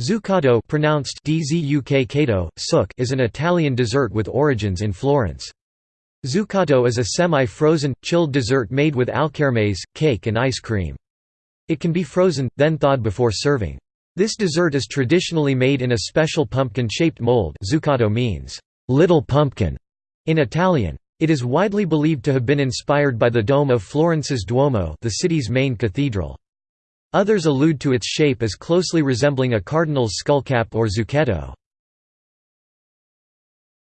Zuccotto pronounced is an Italian dessert with origins in Florence. Zuccotto is a semi-frozen, chilled dessert made with alkermes, cake and ice cream. It can be frozen, then thawed before serving. This dessert is traditionally made in a special pumpkin-shaped mold zuccotto means, little pumpkin, in Italian. It is widely believed to have been inspired by the dome of Florence's Duomo the city's main cathedral. Others allude to its shape as closely resembling a cardinal's skullcap or zucchetto.